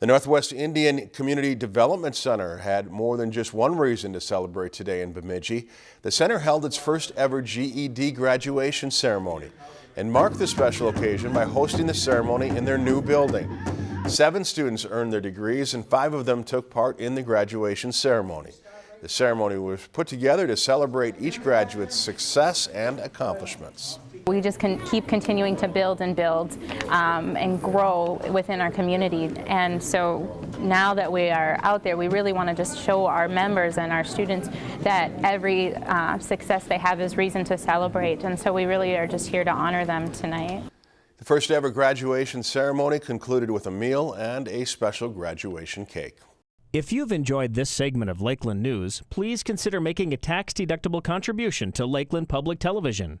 The Northwest Indian Community Development Center had more than just one reason to celebrate today in Bemidji. The center held its first ever GED graduation ceremony and marked the special occasion by hosting the ceremony in their new building. Seven students earned their degrees and five of them took part in the graduation ceremony. The ceremony was put together to celebrate each graduate's success and accomplishments. We just can keep continuing to build and build um, and grow within our community. And so now that we are out there, we really want to just show our members and our students that every uh, success they have is reason to celebrate. And so we really are just here to honor them tonight. The first ever graduation ceremony concluded with a meal and a special graduation cake. If you've enjoyed this segment of Lakeland News, please consider making a tax-deductible contribution to Lakeland Public Television.